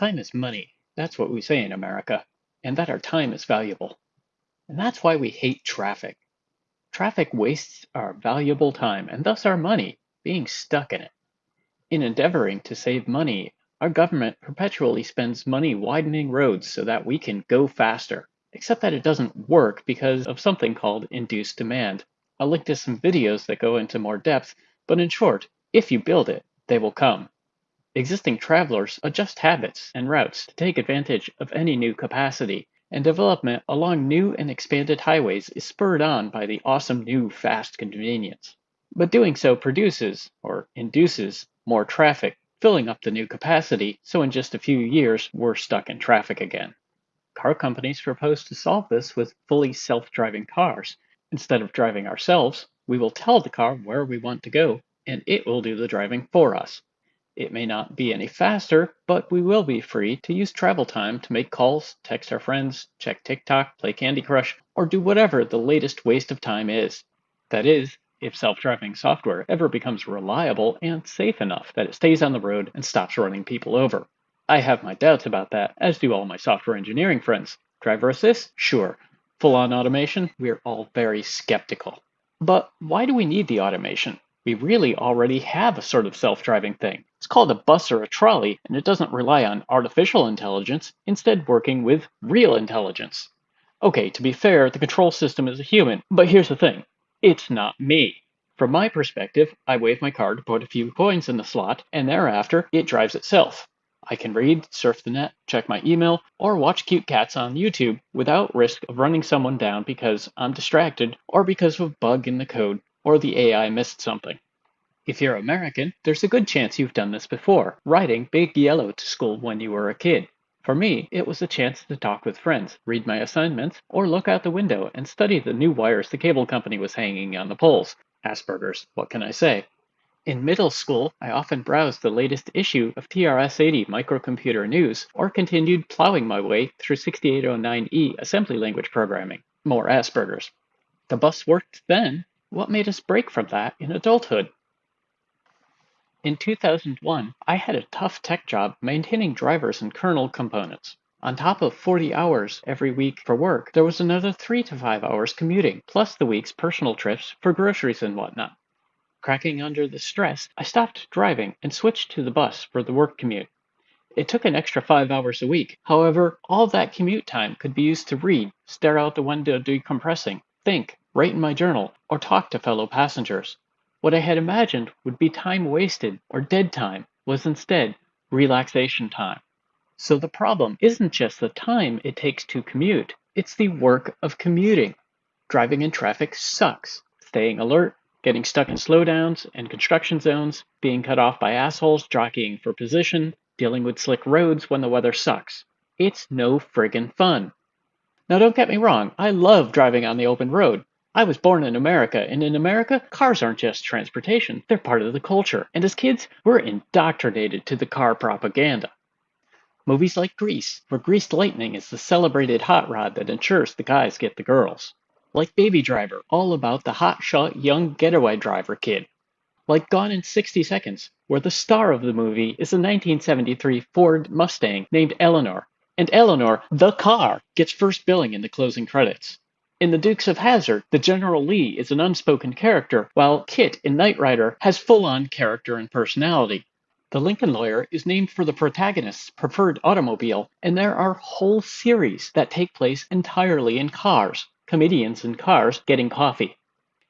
Time is money. That's what we say in America. And that our time is valuable. And that's why we hate traffic. Traffic wastes our valuable time and thus our money being stuck in it. In endeavoring to save money, our government perpetually spends money widening roads so that we can go faster. Except that it doesn't work because of something called induced demand. I'll link to some videos that go into more depth, but in short, if you build it, they will come. Existing travelers adjust habits and routes to take advantage of any new capacity, and development along new and expanded highways is spurred on by the awesome new fast convenience. But doing so produces, or induces, more traffic, filling up the new capacity, so in just a few years we're stuck in traffic again. Car companies propose to solve this with fully self-driving cars. Instead of driving ourselves, we will tell the car where we want to go, and it will do the driving for us. It may not be any faster, but we will be free to use travel time to make calls, text our friends, check TikTok, play Candy Crush, or do whatever the latest waste of time is. That is, if self-driving software ever becomes reliable and safe enough that it stays on the road and stops running people over. I have my doubts about that, as do all my software engineering friends. Driver assist? Sure. Full-on automation? We're all very skeptical. But why do we need the automation? We really already have a sort of self-driving thing. It's called a bus or a trolley, and it doesn't rely on artificial intelligence, instead working with real intelligence. Okay, to be fair, the control system is a human, but here's the thing. It's not me. From my perspective, I wave my card to put a few coins in the slot, and thereafter, it drives itself. I can read, surf the net, check my email, or watch cute cats on YouTube without risk of running someone down because I'm distracted or because of a bug in the code or the AI missed something. If you're American, there's a good chance you've done this before, riding Big Yellow to school when you were a kid. For me, it was a chance to talk with friends, read my assignments, or look out the window and study the new wires the cable company was hanging on the poles. Asperger's, what can I say? In middle school, I often browsed the latest issue of TRS-80 Microcomputer News or continued plowing my way through 6809E assembly language programming. More Asperger's. The bus worked then. What made us break from that in adulthood? In 2001, I had a tough tech job maintaining drivers and kernel components. On top of 40 hours every week for work, there was another 3 to 5 hours commuting, plus the week's personal trips for groceries and whatnot. Cracking under the stress, I stopped driving and switched to the bus for the work commute. It took an extra 5 hours a week. However, all that commute time could be used to read, stare out the window decompressing, think, write in my journal, or talk to fellow passengers. What I had imagined would be time wasted or dead time was instead relaxation time. So the problem isn't just the time it takes to commute, it's the work of commuting. Driving in traffic sucks. Staying alert, getting stuck in slowdowns and construction zones, being cut off by assholes jockeying for position, dealing with slick roads when the weather sucks. It's no friggin' fun. Now don't get me wrong, I love driving on the open road, I was born in America, and in America, cars aren't just transportation, they're part of the culture. And as kids, we're indoctrinated to the car propaganda. Movies like Grease, where Greased Lightning is the celebrated hot rod that ensures the guys get the girls. Like Baby Driver, all about the hotshot young getaway driver kid. Like Gone in 60 Seconds, where the star of the movie is a 1973 Ford Mustang named Eleanor, and Eleanor, the car, gets first billing in the closing credits. In The Dukes of Hazzard, the General Lee is an unspoken character, while KITT in Knight Rider has full on character and personality. The Lincoln Lawyer is named for the protagonist's preferred automobile, and there are whole series that take place entirely in cars, comedians in cars getting coffee.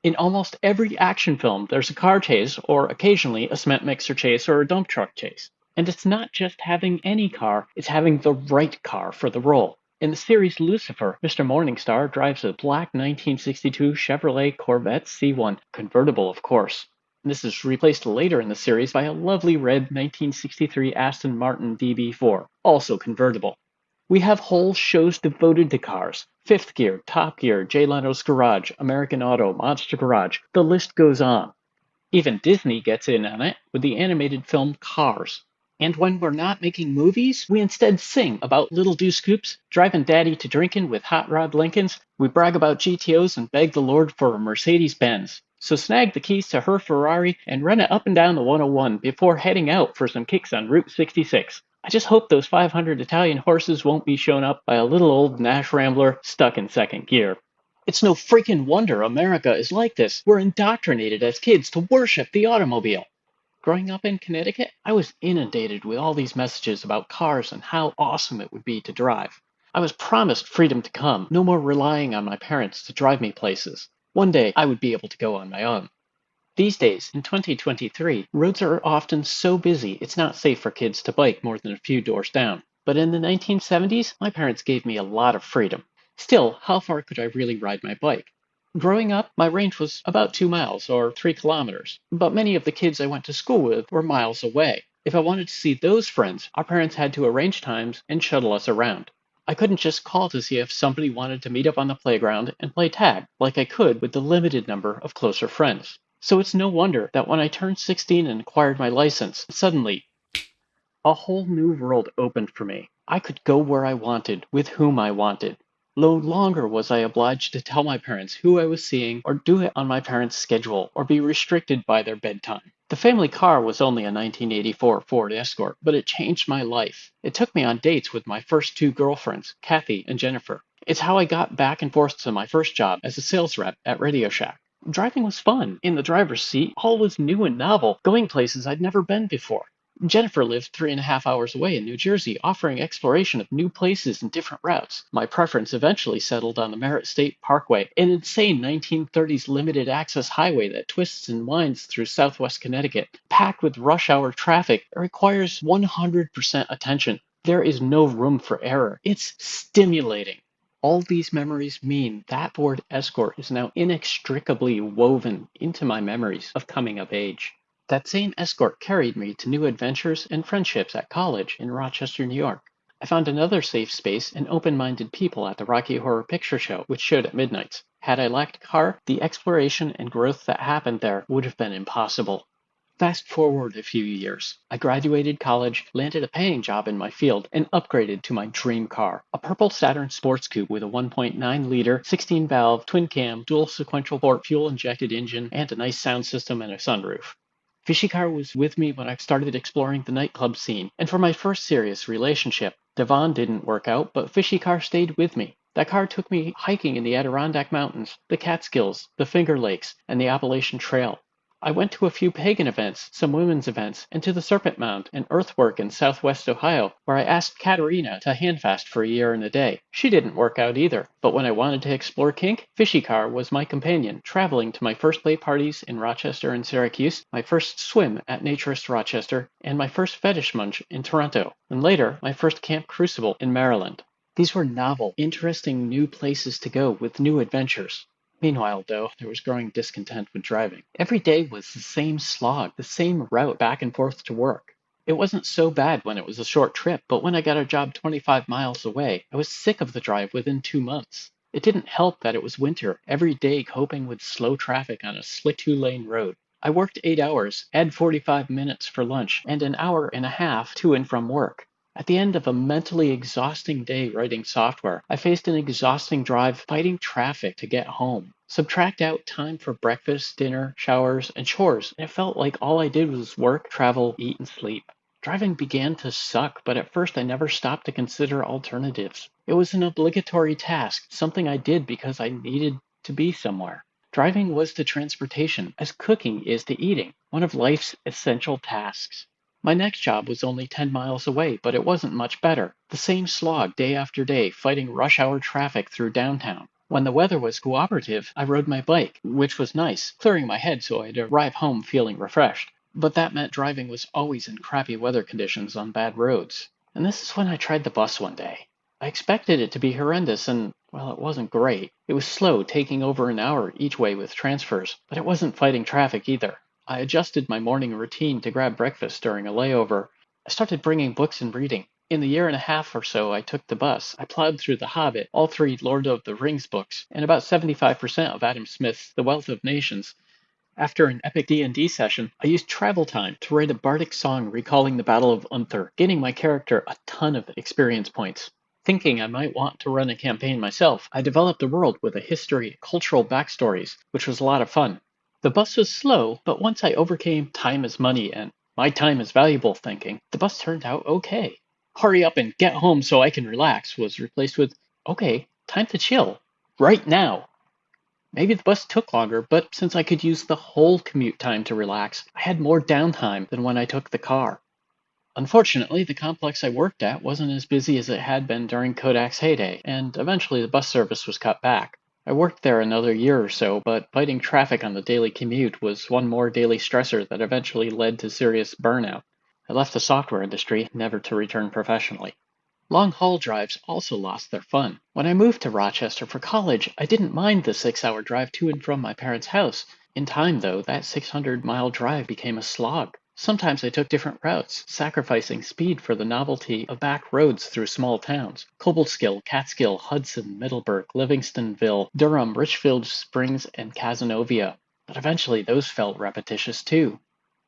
In almost every action film, there's a car chase, or occasionally a cement mixer chase or a dump truck chase. And it's not just having any car, it's having the right car for the role. In the series Lucifer, Mr. Morningstar drives a black 1962 Chevrolet Corvette C1, convertible of course. This is replaced later in the series by a lovely red 1963 Aston Martin DB4, also convertible. We have whole shows devoted to cars. Fifth Gear, Top Gear, Jay Leno's Garage, American Auto, Monster Garage, the list goes on. Even Disney gets in on it with the animated film Cars. And when we're not making movies, we instead sing about little deuce coupes, driving daddy to drinking with hot rod Lincolns. We brag about GTOs and beg the Lord for a Mercedes Benz. So snag the keys to her Ferrari and run it up and down the 101 before heading out for some kicks on Route 66. I just hope those 500 Italian horses won't be shown up by a little old Nash Rambler stuck in second gear. It's no freaking wonder America is like this. We're indoctrinated as kids to worship the automobile. Growing up in Connecticut, I was inundated with all these messages about cars and how awesome it would be to drive. I was promised freedom to come, no more relying on my parents to drive me places. One day I would be able to go on my own. These days, in 2023, roads are often so busy it's not safe for kids to bike more than a few doors down. But in the 1970s, my parents gave me a lot of freedom. Still, how far could I really ride my bike? Growing up, my range was about two miles or three kilometers, but many of the kids I went to school with were miles away. If I wanted to see those friends, our parents had to arrange times and shuttle us around. I couldn't just call to see if somebody wanted to meet up on the playground and play tag like I could with the limited number of closer friends. So it's no wonder that when I turned 16 and acquired my license, suddenly a whole new world opened for me. I could go where I wanted, with whom I wanted. No longer was I obliged to tell my parents who I was seeing or do it on my parents' schedule or be restricted by their bedtime. The family car was only a 1984 Ford Escort, but it changed my life. It took me on dates with my first two girlfriends, Kathy and Jennifer. It's how I got back and forth to my first job as a sales rep at Radio Shack. Driving was fun. In the driver's seat, all was new and novel, going places I'd never been before. Jennifer lived three and a half hours away in New Jersey, offering exploration of new places and different routes. My preference eventually settled on the Merritt State Parkway, an insane 1930s limited access highway that twists and winds through southwest Connecticut. Packed with rush hour traffic, it requires 100% attention. There is no room for error. It's stimulating. All these memories mean that Ford Escort is now inextricably woven into my memories of coming of age. That same escort carried me to new adventures and friendships at college in Rochester, New York. I found another safe space and open minded people at the Rocky Horror Picture Show, which showed at midnights. Had I lacked a car, the exploration and growth that happened there would have been impossible. Fast forward a few years. I graduated college, landed a paying job in my field, and upgraded to my dream car a purple Saturn Sports Coupe with a 1.9 liter, 16 valve, twin cam, dual sequential port fuel injected engine, and a nice sound system and a sunroof. Fishicar was with me when I started exploring the nightclub scene, and for my first serious relationship. Devon didn't work out, but Fishicar stayed with me. That car took me hiking in the Adirondack Mountains, the Catskills, the Finger Lakes, and the Appalachian Trail. I went to a few pagan events, some women's events, and to the Serpent Mound, an earthwork in southwest Ohio, where I asked Katerina to handfast for a year and a day. She didn't work out either, but when I wanted to explore kink, Fishicar was my companion, traveling to my first play parties in Rochester and Syracuse, my first swim at Naturist Rochester, and my first fetish munch in Toronto, and later, my first Camp Crucible in Maryland. These were novel, interesting new places to go with new adventures. Meanwhile, though, there was growing discontent with driving. Every day was the same slog, the same route back and forth to work. It wasn't so bad when it was a short trip, but when I got a job 25 miles away, I was sick of the drive within two months. It didn't help that it was winter, every day coping with slow traffic on a slick two lane road. I worked eight hours, add 45 minutes for lunch, and an hour and a half to and from work. At the end of a mentally exhausting day writing software, I faced an exhausting drive fighting traffic to get home. Subtract out time for breakfast, dinner, showers, and chores, and it felt like all I did was work, travel, eat, and sleep. Driving began to suck, but at first I never stopped to consider alternatives. It was an obligatory task, something I did because I needed to be somewhere. Driving was to transportation, as cooking is to eating, one of life's essential tasks. My next job was only 10 miles away, but it wasn't much better. The same slog day after day, fighting rush hour traffic through downtown. When the weather was cooperative, I rode my bike, which was nice, clearing my head so I'd arrive home feeling refreshed. But that meant driving was always in crappy weather conditions on bad roads. And this is when I tried the bus one day. I expected it to be horrendous, and, well, it wasn't great. It was slow, taking over an hour each way with transfers, but it wasn't fighting traffic either. I adjusted my morning routine to grab breakfast during a layover. I started bringing books and reading. In the year and a half or so I took the bus, I plowed through The Hobbit, all three Lord of the Rings books, and about 75% of Adam Smith's The Wealth of Nations. After an epic D&D session, I used travel time to write a bardic song recalling the Battle of Unther, getting my character a ton of experience points. Thinking I might want to run a campaign myself, I developed a world with a history, cultural backstories, which was a lot of fun. The bus was slow, but once I overcame time is money and my time is valuable thinking, the bus turned out okay. hurry up and get home so I can relax was replaced with, okay, time to chill. Right now. Maybe the bus took longer, but since I could use the whole commute time to relax, I had more downtime than when I took the car. Unfortunately, the complex I worked at wasn't as busy as it had been during Kodak's heyday, and eventually the bus service was cut back. I worked there another year or so, but fighting traffic on the daily commute was one more daily stressor that eventually led to serious burnout. I left the software industry, never to return professionally. Long haul drives also lost their fun. When I moved to Rochester for college, I didn't mind the six hour drive to and from my parents' house. In time, though, that 600 mile drive became a slog. Sometimes I took different routes, sacrificing speed for the novelty of back roads through small towns. Cobleskill, Catskill, Hudson, Middleburgh, Livingstonville, Durham, Richfield Springs, and Cazenovia. But eventually those felt repetitious too.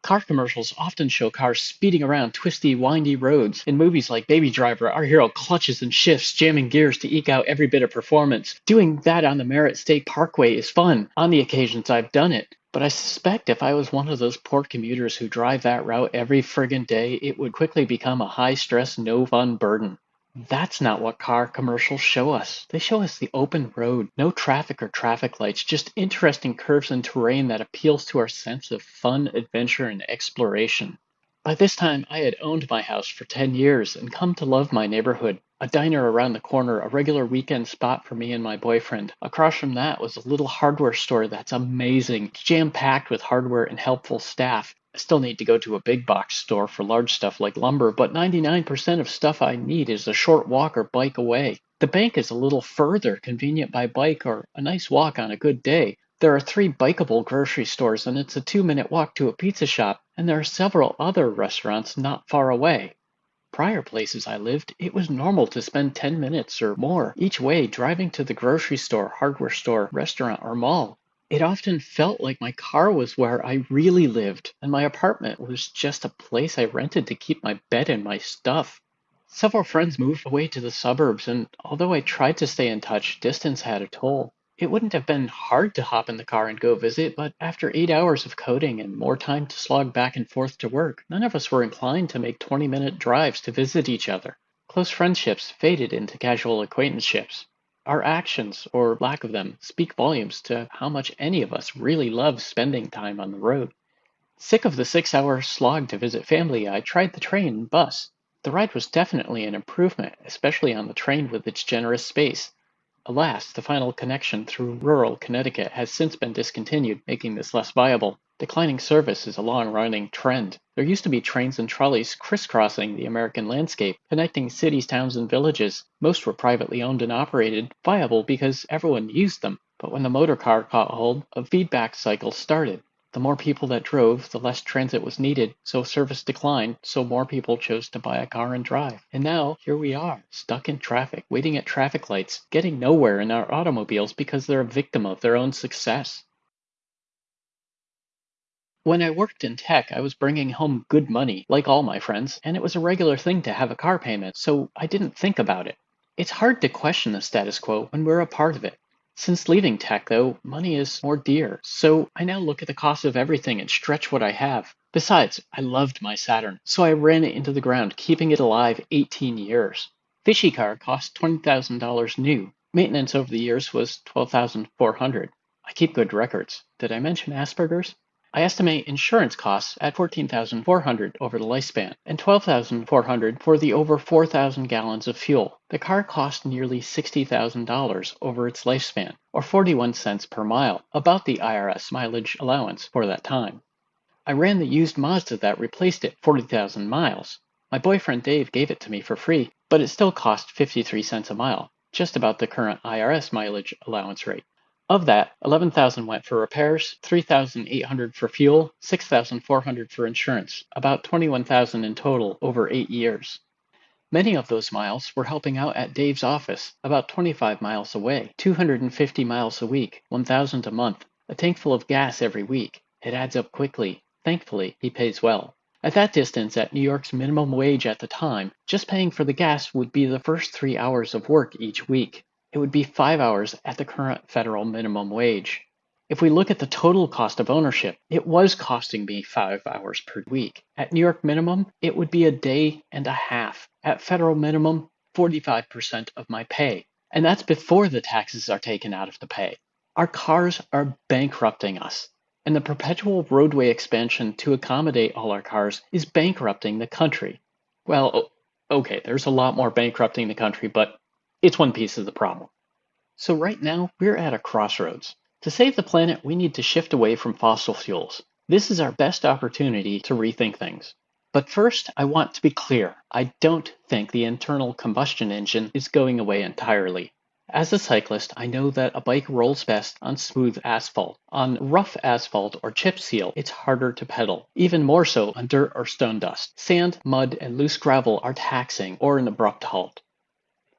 Car commercials often show cars speeding around twisty, windy roads. In movies like Baby Driver, our hero clutches and shifts, jamming gears to eke out every bit of performance. Doing that on the Merritt State Parkway is fun. On the occasions I've done it. But I suspect if I was one of those poor commuters who drive that route every friggin' day, it would quickly become a high stress, no fun burden. That's not what car commercials show us. They show us the open road, no traffic or traffic lights, just interesting curves and terrain that appeals to our sense of fun, adventure, and exploration. By this time, I had owned my house for 10 years and come to love my neighborhood. A diner around the corner, a regular weekend spot for me and my boyfriend. Across from that was a little hardware store that's amazing, jam packed with hardware and helpful staff. I still need to go to a big box store for large stuff like lumber, but 99% of stuff I need is a short walk or bike away. The bank is a little further, convenient by bike or a nice walk on a good day. There are three bikeable grocery stores, and it's a two minute walk to a pizza shop, and there are several other restaurants not far away. Prior places I lived, it was normal to spend 10 minutes or more each way driving to the grocery store, hardware store, restaurant, or mall. It often felt like my car was where I really lived, and my apartment was just a place I rented to keep my bed and my stuff. Several friends moved away to the suburbs, and although I tried to stay in touch, distance had a toll. It wouldn't have been hard to hop in the car and go visit, but after eight hours of coding and more time to slog back and forth to work, none of us were inclined to make 20 minute drives to visit each other. Close friendships faded into casual acquaintanceships. Our actions, or lack of them, speak volumes to how much any of us really loves spending time on the road. Sick of the six hour slog to visit family, I tried the train and bus. The ride was definitely an improvement, especially on the train with its generous space. Alas, the final connection through rural Connecticut has since been discontinued, making this less viable. Declining service is a long-running trend. There used to be trains and trolleys crisscrossing the American landscape, connecting cities, towns, and villages. Most were privately owned and operated, viable because everyone used them. But when the motor car caught hold, a feedback cycle started. The more people that drove, the less transit was needed, so service declined, so more people chose to buy a car and drive. And now, here we are, stuck in traffic, waiting at traffic lights, getting nowhere in our automobiles because they're a victim of their own success. When I worked in tech, I was bringing home good money, like all my friends, and it was a regular thing to have a car payment, so I didn't think about it. It's hard to question the status quo when we're a part of it. Since leaving tech, though, money is more dear, so I now look at the cost of everything and stretch what I have. Besides, I loved my Saturn, so I ran it into the ground, keeping it alive 18 years. Fishy car cost $20,000 new. Maintenance over the years was 12,400. I keep good records. Did I mention Asperger's? I estimate insurance costs at 14,400 over the lifespan and 12,400 for the over 4,000 gallons of fuel. The car cost nearly $60,000 over its lifespan, or 41 cents per mile, about the IRS mileage allowance for that time. I ran the used Mazda that replaced it 40,000 miles. My boyfriend Dave gave it to me for free, but it still cost 53 cents a mile, just about the current IRS mileage allowance rate. Of that, 11,000 went for repairs, 3,800 for fuel, 6,400 for insurance, about 21,000 in total over 8 years. Many of those miles were helping out at Dave's office, about 25 miles away, 250 miles a week, 1,000 a month, a tank full of gas every week. It adds up quickly. Thankfully, he pays well. At that distance, at New York's minimum wage at the time, just paying for the gas would be the first three hours of work each week. It would be five hours at the current federal minimum wage. If we look at the total cost of ownership, it was costing me five hours per week. At New York minimum, it would be a day and a half. At federal minimum, 45% of my pay. And that's before the taxes are taken out of the pay. Our cars are bankrupting us. And the perpetual roadway expansion to accommodate all our cars is bankrupting the country. Well, okay, there's a lot more bankrupting the country, but it's one piece of the problem. So right now, we're at a crossroads. To save the planet, we need to shift away from fossil fuels. This is our best opportunity to rethink things. But first, I want to be clear. I don't think the internal combustion engine is going away entirely. As a cyclist, I know that a bike rolls best on smooth asphalt. On rough asphalt or chip seal, it's harder to pedal, even more so on dirt or stone dust. Sand, mud, and loose gravel are taxing or an abrupt halt.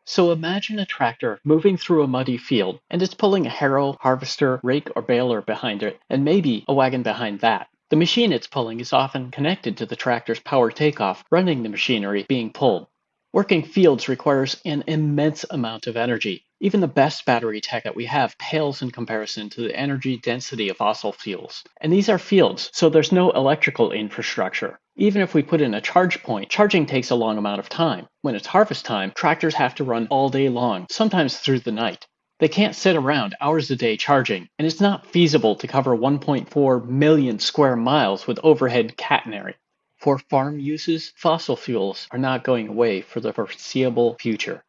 So imagine a tractor moving through a muddy field, and it's pulling a harrow, harvester, rake, or baler behind it, and maybe a wagon behind that. The machine it's pulling is often connected to the tractor's power takeoff, running the machinery being pulled. Working fields requires an immense amount of energy. Even the best battery tech that we have pales in comparison to the energy density of fossil fuels. And these are fields, so there's no electrical infrastructure. Even if we put in a charge point, charging takes a long amount of time. When it's harvest time, tractors have to run all day long, sometimes through the night. They can't sit around hours a day charging, and it's not feasible to cover 1.4 million square miles with overhead catenary. For farm uses, fossil fuels are not going away for the foreseeable future.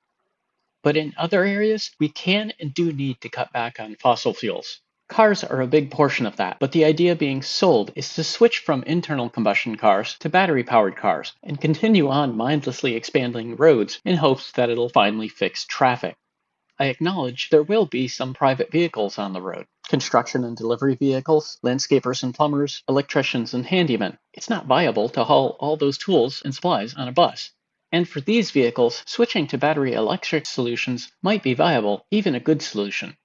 But in other areas, we can and do need to cut back on fossil fuels. Cars are a big portion of that, but the idea being sold is to switch from internal combustion cars to battery powered cars and continue on mindlessly expanding roads in hopes that it'll finally fix traffic. I acknowledge there will be some private vehicles on the road construction and delivery vehicles, landscapers and plumbers, electricians and handymen. It's not viable to haul all those tools and supplies on a bus. And for these vehicles, switching to battery electric solutions might be viable, even a good solution.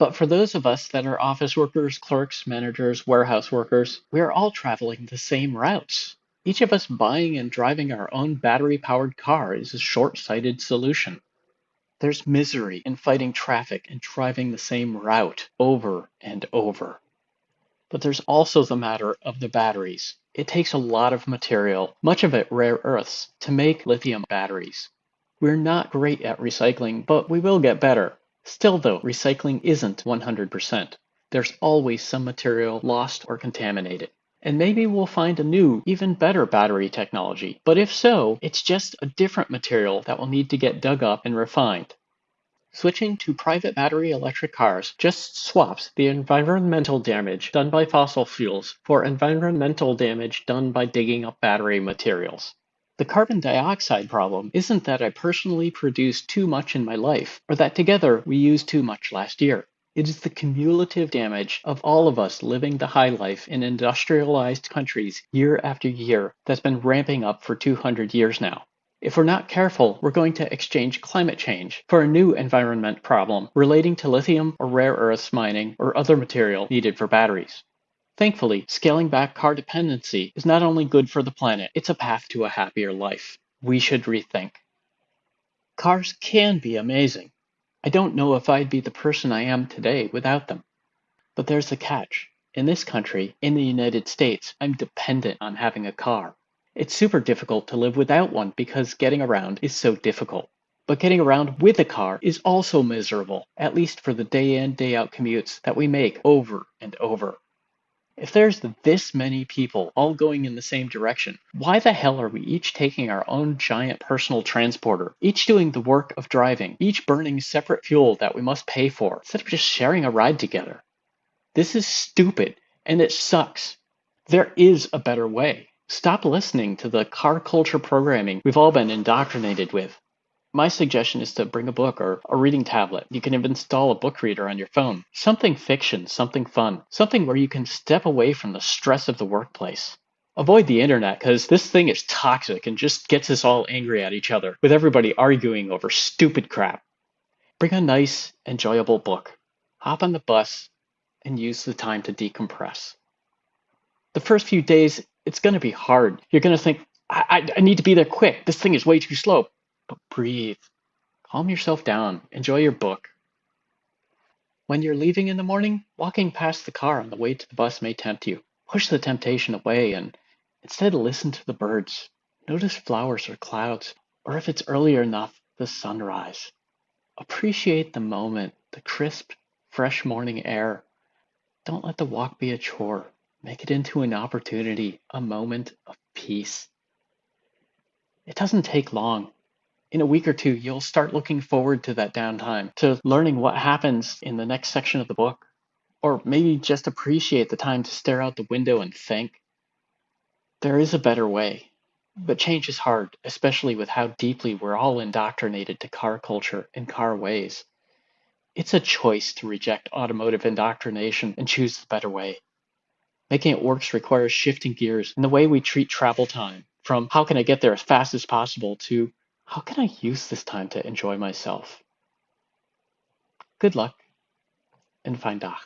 But for those of us that are office workers, clerks, managers, warehouse workers, we are all traveling the same routes. Each of us buying and driving our own battery powered car is a short sighted solution. There's misery in fighting traffic and driving the same route over and over. But there's also the matter of the batteries. It takes a lot of material, much of it rare earths, to make lithium batteries. We're not great at recycling, but we will get better. Still though, recycling isn't 100%. There's always some material lost or contaminated. And maybe we'll find a new, even better battery technology. But if so, it's just a different material that will need to get dug up and refined. Switching to private battery electric cars just swaps the environmental damage done by fossil fuels for environmental damage done by digging up battery materials. The carbon dioxide problem isn't that I personally produced too much in my life, or that together we used too much last year. It is the cumulative damage of all of us living the high life in industrialized countries year after year that's been ramping up for 200 years now. If we're not careful, we're going to exchange climate change for a new environment problem relating to lithium or rare earths mining or other material needed for batteries. Thankfully, scaling back car dependency is not only good for the planet, it's a path to a happier life. We should rethink. Cars can be amazing. I don't know if I'd be the person I am today without them. But there's a catch. In this country, in the United States, I'm dependent on having a car. It's super difficult to live without one because getting around is so difficult. But getting around with a car is also miserable, at least for the day in, day out commutes that we make over and over. If there's this many people all going in the same direction, why the hell are we each taking our own giant personal transporter, each doing the work of driving, each burning separate fuel that we must pay for, instead of just sharing a ride together? This is stupid, and it sucks. There is a better way. Stop listening to the car culture programming we've all been indoctrinated with. My suggestion is to bring a book or a reading tablet. You can install a book reader on your phone. Something fiction, something fun, something where you can step away from the stress of the workplace. Avoid the internet because this thing is toxic and just gets us all angry at each other, with everybody arguing over stupid crap. Bring a nice, enjoyable book. Hop on the bus and use the time to decompress. The first few days, it's going to be hard. You're going to think, I, I, need to be there quick. This thing is way too slow. But breathe. Calm yourself down. Enjoy your book. When you're leaving in the morning, walking past the car on the way to the bus may tempt you. Push the temptation away and instead listen to the birds. Notice flowers or clouds, or if it's earlier enough, the sunrise. Appreciate the moment, the crisp, fresh morning air. Don't let the walk be a chore. Make it into an opportunity, a moment of peace. It doesn't take long. In a week or two, you'll start looking forward to that downtime, to learning what happens in the next section of the book, or maybe just appreciate the time to stare out the window and think. There is a better way, but change is hard, especially with how deeply we're all indoctrinated to car culture and car ways. It's a choice to reject automotive indoctrination and choose the better way. Making it works requires shifting gears in the way we treat travel time, from how can I get there as fast as possible to how can I use this time to enjoy myself. Good luck and fine Dach.